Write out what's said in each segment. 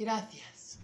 Gracias.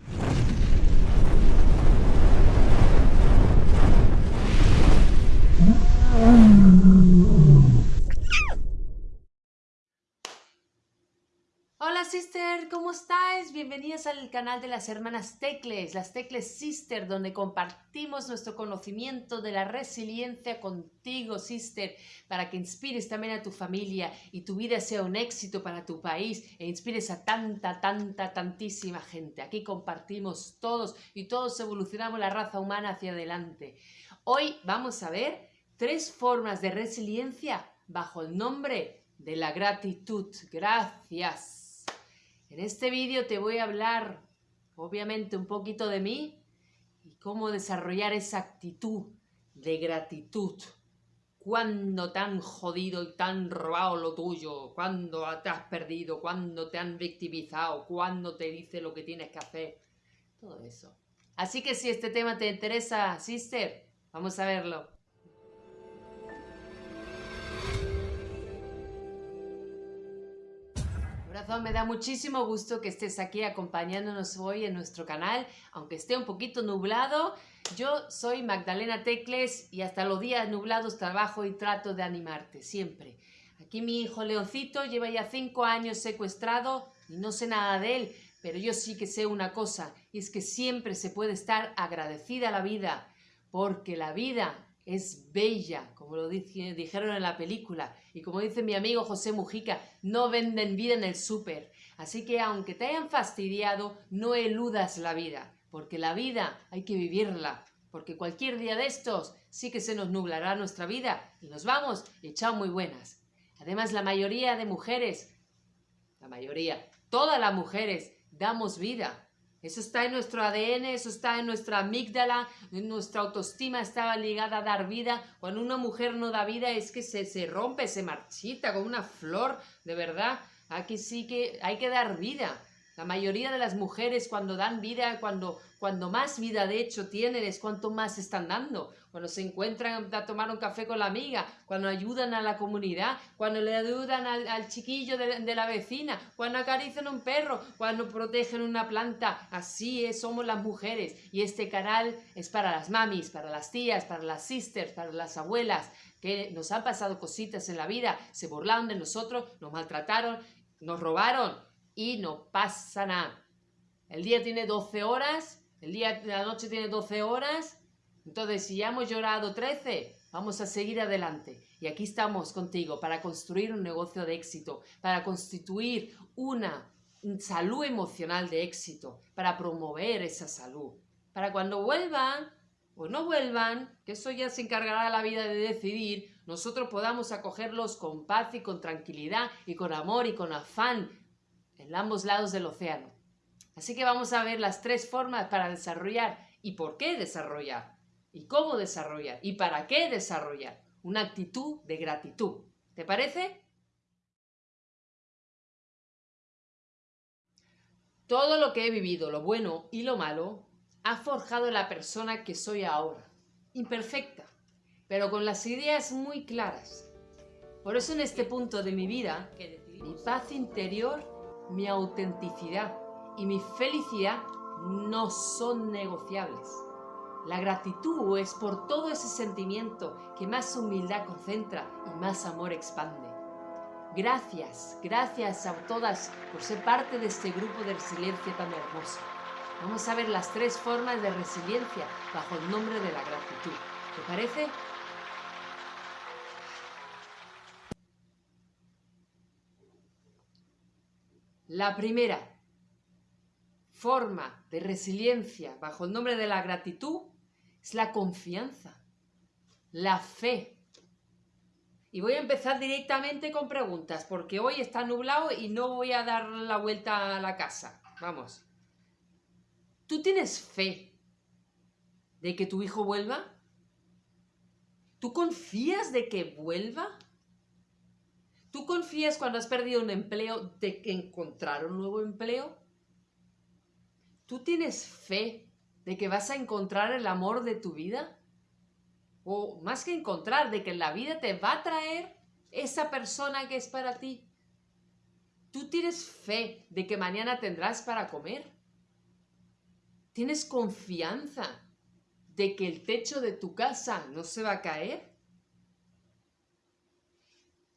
Sister, ¿cómo estáis? Bienvenidas al canal de las hermanas Tecles, las Tecles Sister, donde compartimos nuestro conocimiento de la resiliencia contigo, sister, para que inspires también a tu familia y tu vida sea un éxito para tu país e inspires a tanta, tanta, tantísima gente. Aquí compartimos todos y todos evolucionamos la raza humana hacia adelante. Hoy vamos a ver tres formas de resiliencia bajo el nombre de la gratitud. Gracias. En este vídeo te voy a hablar, obviamente, un poquito de mí y cómo desarrollar esa actitud de gratitud. Cuando te han jodido y te han robado lo tuyo, cuando te has perdido, cuando te han victimizado, cuando te dice lo que tienes que hacer, todo eso. Así que si este tema te interesa, sister, vamos a verlo. Me da muchísimo gusto que estés aquí acompañándonos hoy en nuestro canal, aunque esté un poquito nublado. Yo soy Magdalena Tecles y hasta los días nublados trabajo y trato de animarte, siempre. Aquí mi hijo Leoncito lleva ya cinco años secuestrado y no sé nada de él, pero yo sí que sé una cosa, y es que siempre se puede estar agradecida a la vida, porque la vida es bella, como lo dijeron en la película. Y como dice mi amigo José Mujica, no venden vida en el súper. Así que aunque te hayan fastidiado, no eludas la vida, porque la vida hay que vivirla. Porque cualquier día de estos sí que se nos nublará nuestra vida y nos vamos y echamos muy buenas. Además, la mayoría de mujeres, la mayoría, todas las mujeres, damos vida eso está en nuestro ADN, eso está en nuestra amígdala, en nuestra autoestima estaba ligada a dar vida. Cuando una mujer no da vida es que se, se rompe, se marchita como una flor, de verdad. Aquí sí que hay que dar vida. La mayoría de las mujeres cuando dan vida, cuando, cuando más vida de hecho tienen, es cuanto más están dando. Cuando se encuentran a tomar un café con la amiga, cuando ayudan a la comunidad, cuando le ayudan al, chiquillo de, la vecina, cuando acarician un perro, cuando protegen una planta. Así es, somos las mujeres. Y este canal es para las mamis, para las tías, para las sisters, para las abuelas, que nos han pasado cositas en la vida, se burlaron de nosotros, nos maltrataron, nos robaron y no pasa nada. El día tiene 12 horas, el día la noche tiene 12 horas, entonces si ya hemos llorado 13, vamos a seguir adelante. Y aquí estamos contigo para construir un negocio de éxito, para constituir una salud emocional de éxito, para promover esa salud. Para cuando vuelvan o no vuelvan, que eso ya se encargará la vida de decidir, nosotros podamos acogerlos con paz y con tranquilidad y con amor y con afán en ambos lados del océano. Así que vamos a ver las tres formas para desarrollar y por qué desarrollar, y cómo desarrollar, y para qué desarrollar una actitud de gratitud. ¿Te parece? Todo lo que he vivido, lo bueno y lo malo, ha forjado la persona que soy ahora. Imperfecta, pero con las ideas muy claras. Por eso en este punto de mi vida, mi paz interior mi autenticidad y mi felicidad no son negociables. La gratitud es por todo ese sentimiento que más humildad concentra y más amor expande. Gracias, gracias a todas por ser parte de este grupo de resiliencia tan hermoso. Vamos a ver las tres formas de resiliencia bajo el nombre de la gratitud. ¿Te parece? La primera forma de resiliencia bajo el nombre de la gratitud es la confianza, la fe. Y voy a empezar directamente con preguntas, porque hoy está nublado y no voy a dar la vuelta a la casa. Vamos. ¿Tú tienes fe de que tu hijo vuelva? ¿Tú confías de que vuelva? ¿Tú confías cuando has perdido un empleo de que encontrar un nuevo empleo? ¿Tú tienes fe de que vas a encontrar el amor de tu vida? O más que encontrar, de que la vida te va a traer esa persona que es para ti. ¿Tú tienes fe de que mañana tendrás para comer? ¿Tienes confianza de que el techo de tu casa no se va a caer?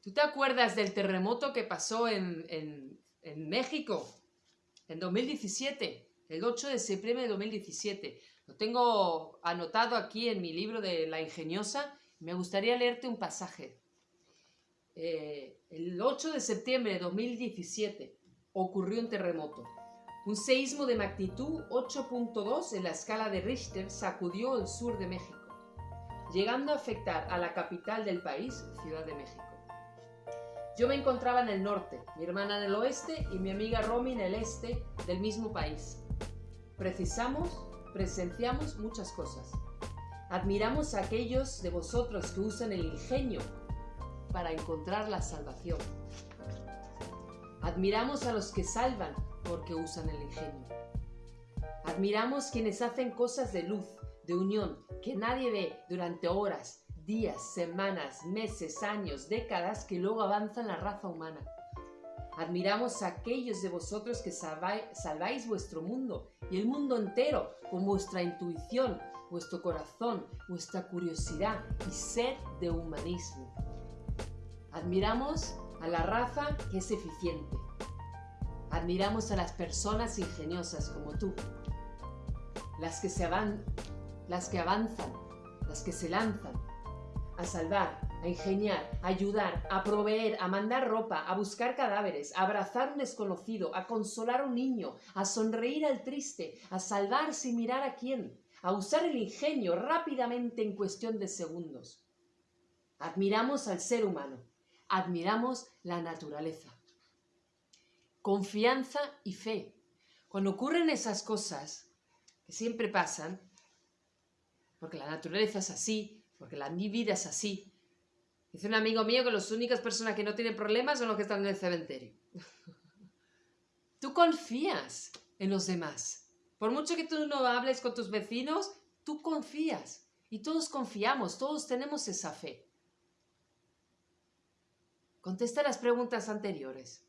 ¿Tú te acuerdas del terremoto que pasó en, en México en 2017? El 8 de septiembre de 2017. Lo tengo anotado aquí en mi libro de La Ingeniosa. Me gustaría leerte un pasaje. Eh, el 8 de septiembre de 2017 ocurrió un terremoto. Un seísmo de magnitud 8.2 en la escala de Richter sacudió el sur de México, llegando a afectar a la capital del país, Ciudad de México. Yo me encontraba en el norte, mi hermana en el oeste y mi amiga Romy en el este del mismo país. Precisamos, presenciamos muchas cosas. Admiramos a aquellos de vosotros que usan el ingenio para encontrar la salvación. Admiramos a los que salvan porque usan el ingenio. Admiramos quienes hacen cosas de luz, de unión, que nadie ve durante horas, días, semanas, meses, años, décadas que luego avanzan la raza humana. Admiramos a aquellos de vosotros que salváis vuestro mundo y el mundo entero con vuestra intuición, vuestro corazón, vuestra curiosidad y sed de humanismo. Admiramos a la raza que es eficiente. Admiramos a las personas ingeniosas como tú. Las que, se las que avanzan, las que se lanzan a salvar, a ingeniar, a ayudar, a proveer, a mandar ropa, a buscar cadáveres, a abrazar un desconocido, a consolar a un niño, a sonreír al triste, a salvar sin mirar a quién, a usar el ingenio rápidamente en cuestión de segundos. Admiramos al ser humano, admiramos la naturaleza. Confianza y fe. Cuando ocurren esas cosas, que siempre pasan, porque la naturaleza es así, porque la mi vida es así. Dice un amigo mío que las únicas personas que no tienen problemas son los que están en el cementerio. tú confías en los demás. Por mucho que tú no hables con tus vecinos, tú confías. Y todos confiamos, todos tenemos esa fe. Contesta las preguntas anteriores.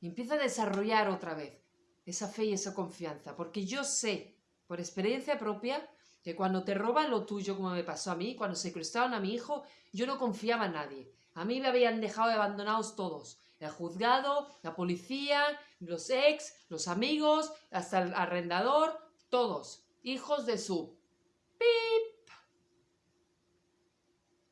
Y empieza a desarrollar otra vez esa fe y esa confianza, porque yo sé, por experiencia propia, que cuando te roban lo tuyo, como me pasó a mí, cuando secuestraron a mi hijo, yo no confiaba en nadie. A mí me habían dejado abandonados todos. El juzgado, la policía, los ex, los amigos, hasta el arrendador, todos. Hijos de su... ¡Pip!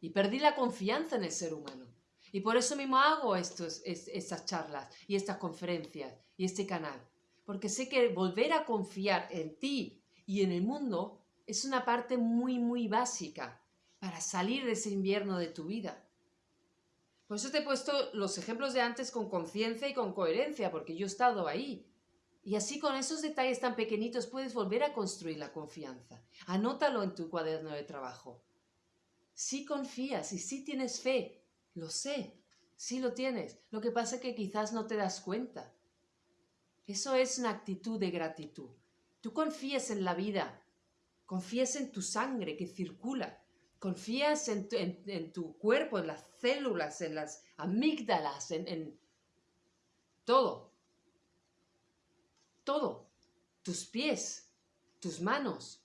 Y perdí la confianza en el ser humano. Y por eso mismo hago estos, estas charlas y estas conferencias y este canal. Porque sé que volver a confiar en ti y en el mundo es una parte muy, muy básica para salir de ese invierno de tu vida. Por eso te he puesto los ejemplos de antes con conciencia y con coherencia, porque yo he estado ahí. Y así con esos detalles tan pequeñitos puedes volver a construir la confianza. Anótalo en tu cuaderno de trabajo. Si confías y si tienes fe lo sé, sí lo tienes. Lo que pasa es que quizás no te das cuenta. Eso es una actitud de gratitud. Tú confías en la vida, confías en tu sangre que circula, confías en tu, cuerpo, en las células, en las amígdalas, en, todo. Todo. Tus pies, tus manos,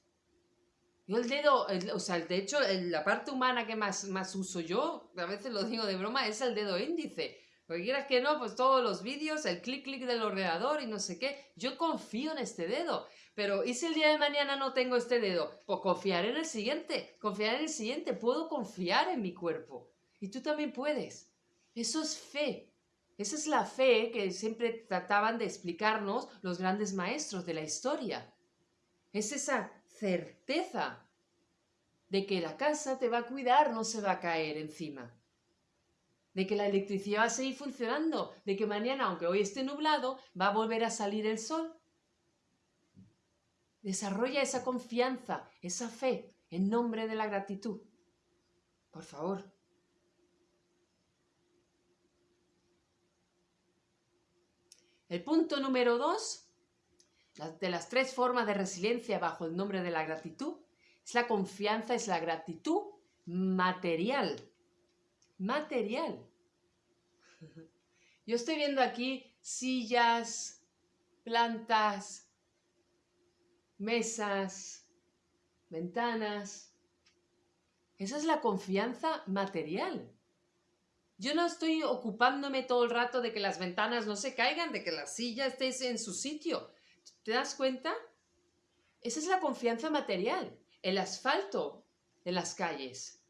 yo el dedo, o sea, de hecho, la parte humana que más, más uso yo, a veces lo digo de broma, es el dedo índice. Porque quieras que no, pues todos los vídeos, el clic clic del ordenador y no sé qué. Yo confío en este dedo. Pero ¿y si el día de mañana no tengo este dedo? Pues confiar en el siguiente. Confiar en el siguiente. Puedo confiar en mi cuerpo. Y tú también puedes. Eso es fe. Esa es la fe que siempre trataban de explicarnos los grandes maestros de la historia. Es esa certeza de que la casa te va a cuidar, no se va a caer encima. De que la electricidad va a seguir funcionando, de que mañana, aunque hoy esté nublado, va a volver a salir el sol. Desarrolla esa confianza, esa fe, en nombre de la gratitud. Por favor. El punto número dos de las tres formas de resiliencia bajo el nombre de la gratitud es la confianza, es la gratitud material. Material. Yo estoy viendo aquí sillas, plantas, mesas, ventanas. Esa es la confianza material. Yo no estoy ocupándome todo el rato de que las ventanas no se caigan, de que la silla esté en su sitio. ¿Te das cuenta? Esa es la confianza material. El asfalto en las calles.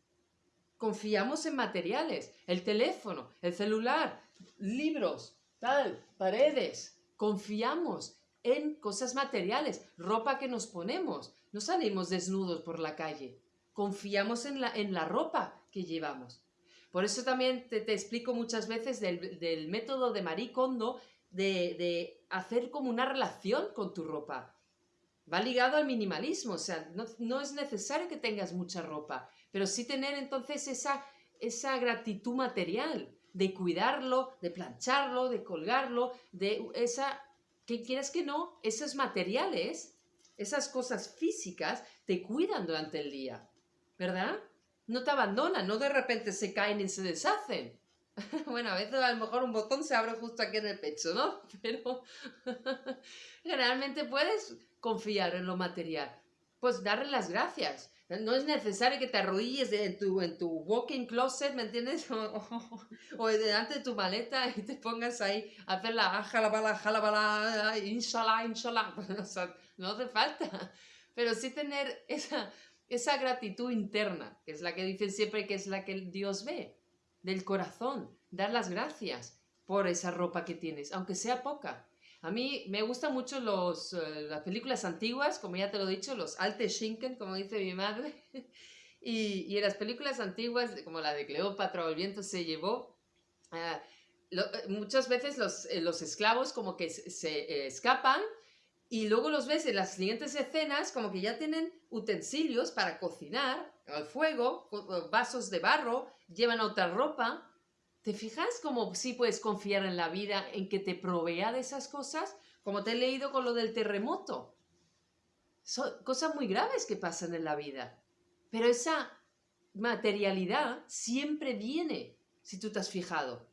Confiamos en materiales. El teléfono, el celular, libros, tal, paredes. Confiamos en cosas materiales, ropa que nos ponemos. No salimos desnudos por la calle. Confiamos en la, en la ropa que llevamos. Por eso también te, explico muchas veces del, método de Marie Kondo de, hacer como una relación con tu ropa. Va ligado al minimalismo, o sea, no, es necesario que tengas mucha ropa, pero sí tener entonces esa, esa gratitud material, de cuidarlo, de plancharlo, de colgarlo, de esa, que quieras que no, esos materiales, esas cosas físicas, te cuidan durante el día, ¿verdad? no te abandonan, no de repente se caen y se deshacen. bueno, a veces a lo mejor un botón se abre justo aquí en el pecho, ¿no? Pero generalmente puedes confiar en lo material. Pues darle las gracias. No es necesario que te arrodilles en tu, en tu walking closet, ¿me entiendes? O, delante de tu maleta y te pongas ahí a hacer la jalabala, jalabala, inshallah, inshallah. O sea, no hace falta. Pero sí tener esa, esa gratitud interna, que es la que dicen siempre que es la que Dios ve, del corazón, dar las gracias por esa ropa que tienes, aunque sea poca. A mí me gustan mucho los, eh, las películas antiguas, como ya te lo he dicho, los alte Schinken, como dice mi madre. y, y, en las películas antiguas, como la de Cleopatra o el viento se llevó, eh, eh, muchas veces los, los, esclavos como que se escapan y luego los ves en las siguientes escenas como que ya tienen utensilios para cocinar al fuego, vasos de barro, llevan otra ropa. ¿Te fijas cómo sí puedes confiar en la vida, en que te provea de esas cosas? Como te he leído con lo del terremoto. Son cosas muy graves que pasan en la vida. Pero esa materialidad siempre viene, si tú te has fijado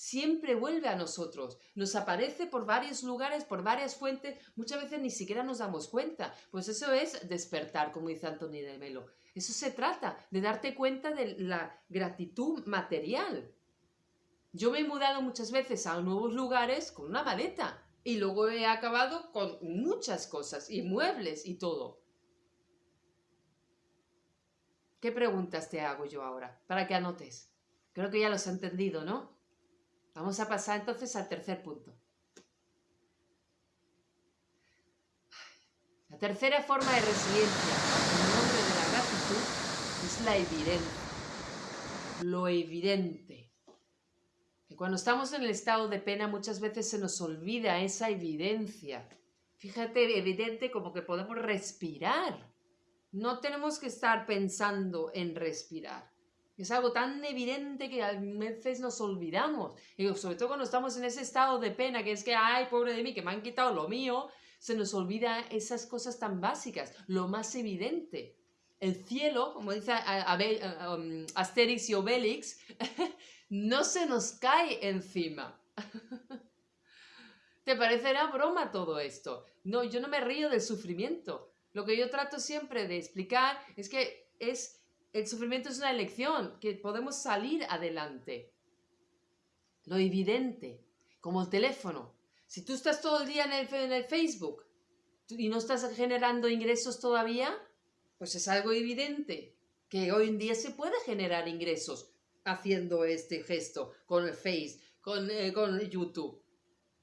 siempre vuelve a nosotros, nos aparece por varios lugares, por varias fuentes, muchas veces ni siquiera nos damos cuenta. Pues eso es despertar, como dice Antonio de Melo. Eso se trata, de darte cuenta de la gratitud material. Yo me he mudado muchas veces a nuevos lugares con una maleta y luego he acabado con muchas cosas y muebles y todo. ¿Qué preguntas te hago yo ahora? Para que anotes. Creo que ya los has entendido, ¿no? Vamos a pasar entonces al tercer punto. La tercera forma de resiliencia, en nombre de la gratitud, es la evidencia. Lo evidente. Cuando estamos en el estado de pena muchas veces se nos olvida esa evidencia. Fíjate, evidente como que podemos respirar. No tenemos que estar pensando en respirar. Es algo tan evidente que a veces nos olvidamos. Y sobre todo cuando estamos en ese estado de pena, que es que, ay, pobre de mí, que me han quitado lo mío, se nos olvida esas cosas tan básicas, lo más evidente. El cielo, como dice um, Asterix y Obelix, no se nos cae encima. ¿Te parecerá broma todo esto? No, yo no me río del sufrimiento. Lo que yo trato siempre de explicar es que es el sufrimiento es una elección, que podemos salir adelante. Lo evidente, como el teléfono. Si tú estás todo el día en el, Facebook y no estás generando ingresos todavía, pues es algo evidente que hoy en día se puede generar ingresos haciendo este gesto con el Face, con, eh, con YouTube.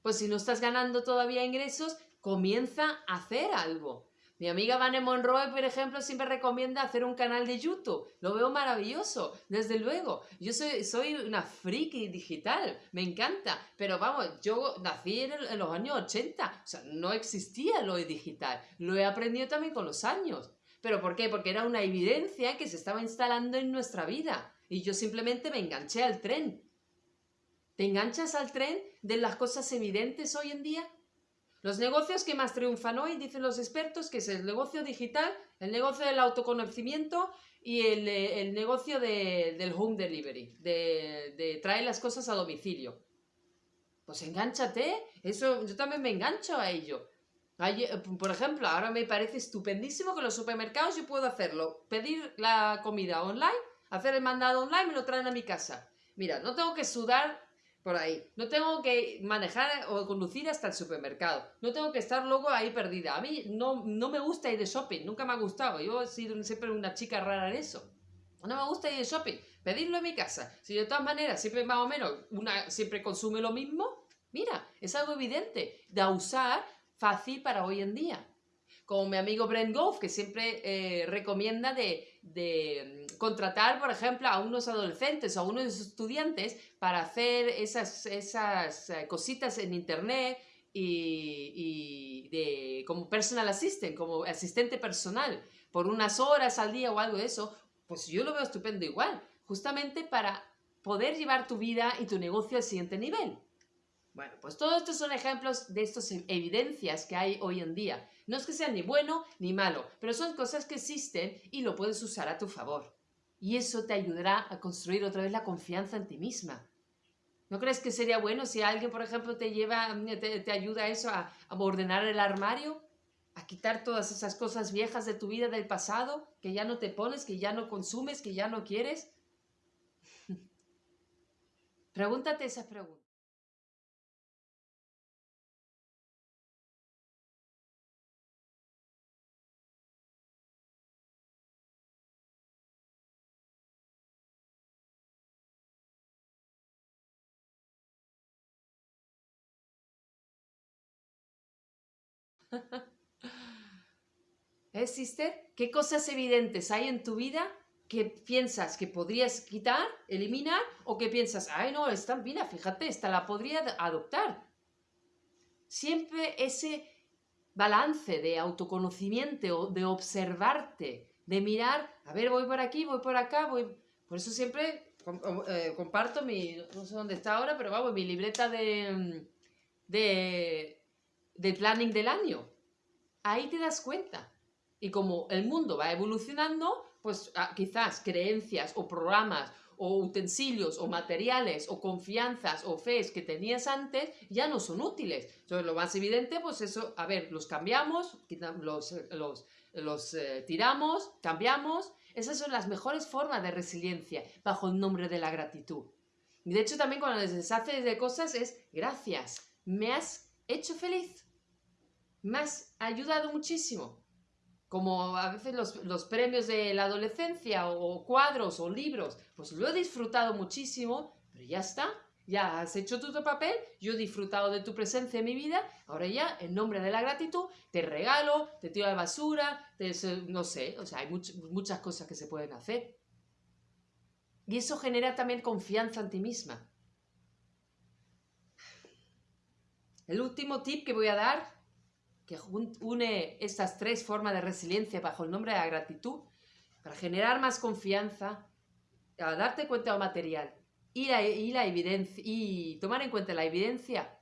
Pues si no estás ganando todavía ingresos, comienza a hacer algo. Mi amiga Vane Monroe, por ejemplo, siempre recomienda hacer un canal de YouTube. Lo veo maravilloso, desde luego. Yo soy, soy una friki digital, me encanta. Pero vamos, yo nací en, los años 80, o sea, no existía lo digital. Lo he aprendido también con los años. ¿Pero por qué? Porque era una evidencia que se estaba instalando en nuestra vida. Y yo simplemente me enganché al tren. ¿Te enganchas al tren de las cosas evidentes hoy en día? Los negocios que más triunfan hoy, dicen los expertos, que es el negocio digital, el negocio del autoconocimiento y el, eh, negocio del home delivery, de, traer las cosas a domicilio. Pues enganchate, eso yo también me engancho a ello. Eh, por ejemplo, ahora me parece estupendísimo que los supermercados yo puedo hacerlo. Pedir la comida online, hacer el mandado online, me lo traen a mi casa. Mira, no tengo que sudar por ahí. No tengo que manejar o conducir hasta el supermercado. No tengo que estar luego ahí perdida. A mí no, no me gusta ir de shopping, nunca me ha gustado. Yo he sido siempre una chica rara en eso. No me gusta ir de shopping, pedirlo en mi casa. Si de todas maneras siempre más o menos una siempre consume lo mismo, mira, es algo evidente de usar fácil para hoy en día. Como mi amigo Brent Goff, que siempre eh, recomienda de, mm, contratar, por ejemplo, a unos adolescentes o a unos estudiantes para hacer esas, esas eh, cositas en internet y, de, como personal assistant, como asistente personal, por unas horas al día o algo de eso, pues yo lo veo estupendo igual, justamente para poder llevar tu vida y tu negocio al siguiente nivel. Bueno, pues todos estos son ejemplos de estas evidencias que hay hoy en día. No es que sean ni bueno ni malo, pero son cosas que existen y lo puedes usar a tu favor. Y eso te ayudará a construir otra vez la confianza en ti misma. ¿No crees que sería bueno si alguien, por ejemplo, te lleva, te, ayuda a eso, a, a ordenar el armario? a quitar todas esas cosas viejas de tu vida del pasado, que ya no te pones, que ya no consumes, que ya no quieres? Pregúntate esa pregunta. ¿Eh, sister? ¿Qué cosas evidentes hay en tu vida que piensas que podrías quitar, eliminar, o que piensas, ay no, esta, mira, fíjate, esta la podría adoptar? Siempre ese balance de autoconocimiento, de observarte, de mirar, a ver, voy por aquí, voy por acá, voy... Por eso siempre eh, comparto mi, no sé dónde está ahora, pero vamos, mi libreta de, de, de planning del año. Ahí te das cuenta. Y como el mundo va evolucionando, pues ah, quizás creencias o programas o utensilios o materiales o confianzas o fees que tenías antes ya no son útiles. Entonces lo más evidente, pues eso, a ver, los cambiamos, los, los, los eh, tiramos, cambiamos. Esas son las mejores formas de resiliencia bajo el nombre de la gratitud. Y de hecho también cuando les deshaces de cosas es gracias, me has hecho feliz, me has ayudado muchísimo como a veces los, premios de la adolescencia o cuadros o libros, pues lo he disfrutado muchísimo, pero ya está, ya has hecho tu papel, yo he disfrutado de tu presencia en mi vida, ahora ya, en nombre de la gratitud, te regalo, te tiro de basura, no sé, o sea, hay muchas cosas que se pueden hacer. Y eso genera también confianza en ti misma. El último tip que voy a dar que une estas tres formas de resiliencia bajo el nombre de la gratitud para generar más confianza, a darte cuenta de lo material y la, y la evidencia y tomar en cuenta la evidencia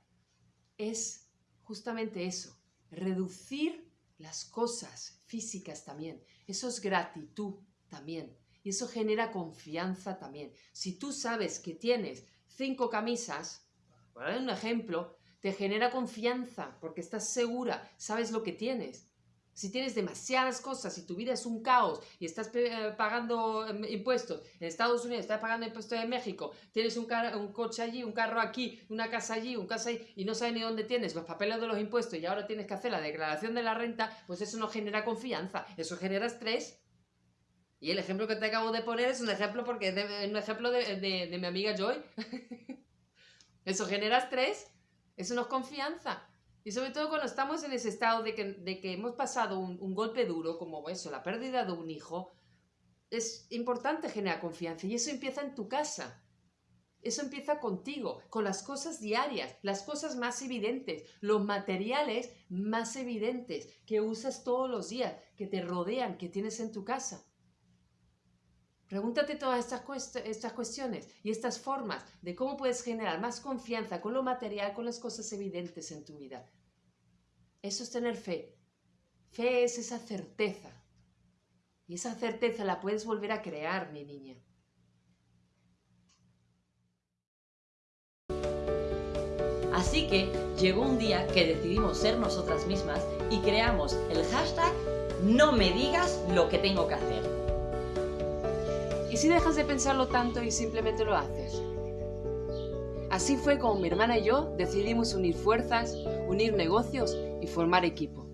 es justamente eso, reducir las cosas físicas también. Eso es gratitud también. Y eso genera confianza también. Si tú sabes que tienes cinco camisas, por dar un ejemplo, te genera confianza porque estás segura, sabes lo que tienes. Si tienes demasiadas cosas, si tu vida es un caos y estás eh, pagando em, impuestos en Estados Unidos, estás pagando impuestos en México, tienes un, coche allí, un carro aquí, una casa allí, un casa allí y no sabes ni dónde tienes los papeles de los impuestos y ahora tienes que hacer la declaración de la renta, pues eso no genera confianza, eso genera estrés. Y el ejemplo que te acabo de poner es un ejemplo porque es un ejemplo de, de mi amiga Joy. eso genera estrés eso no es confianza. Y sobre todo cuando estamos en ese estado de que, hemos pasado un, golpe duro, como eso, la pérdida de un hijo, es importante generar confianza. Y eso empieza en tu casa. Eso empieza contigo, con las cosas diarias, las cosas más evidentes, los materiales más evidentes que usas todos los días, que te rodean, que tienes en tu casa. Pregúntate todas estas, estas cuestiones y estas formas de cómo puedes generar más confianza con lo material, con las cosas evidentes en tu vida. Eso es tener fe. Fe es esa certeza. Y esa certeza la puedes volver a crear, mi niña. Así que llegó un día que decidimos ser nosotras mismas y creamos el hashtag no me digas lo que tengo que hacer. ¿Y si dejas de pensarlo tanto y simplemente lo haces? Así fue como mi hermana y yo decidimos unir fuerzas, unir negocios y formar equipo.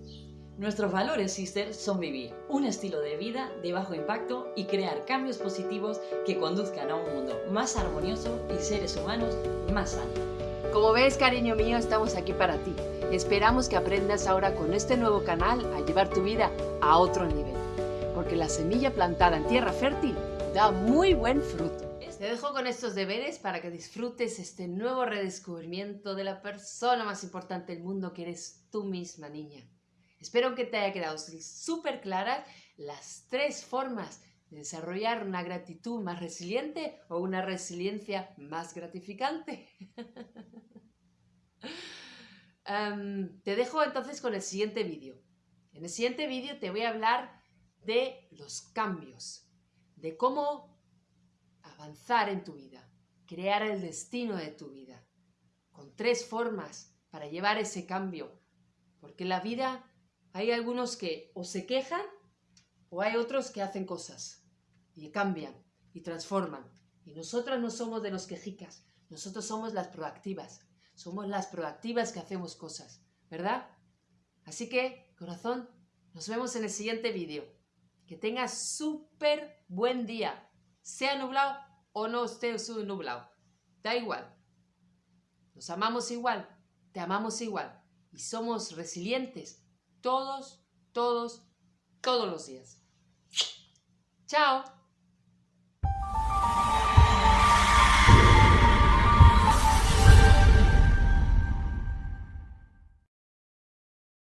Nuestros valores, sister, son vivir un estilo de vida de bajo impacto y crear cambios positivos que conduzcan a un mundo más armonioso y seres humanos más sanos. Como ves, cariño mío, estamos aquí para ti. Esperamos que aprendas ahora con este nuevo canal a llevar tu vida a otro nivel. Porque la semilla plantada en tierra fértil da muy buen fruto. Te dejo con estos deberes para que disfrutes este nuevo redescubrimiento de la persona más importante del mundo que eres tú misma, niña. Espero que te haya quedado súper claras las tres formas de desarrollar una gratitud más resiliente o una resiliencia más gratificante. te dejo entonces con el siguiente vídeo. En el siguiente vídeo te voy a hablar de los cambios, de cómo avanzar en tu vida, crear el destino de tu vida, con tres formas para llevar ese cambio. Porque en la vida hay algunos que o se quejan o hay otros que hacen cosas y cambian y transforman. Y nosotras no somos de los quejicas, nosotros somos las proactivas. Somos las proactivas que hacemos cosas, ¿verdad? Así que, corazón, nos vemos en el siguiente vídeo. Que tengas súper buen día. Sea nublado o no esté nublado. Da igual. Nos amamos igual, te amamos igual y somos resilientes todos, todos, todos los días. Chao.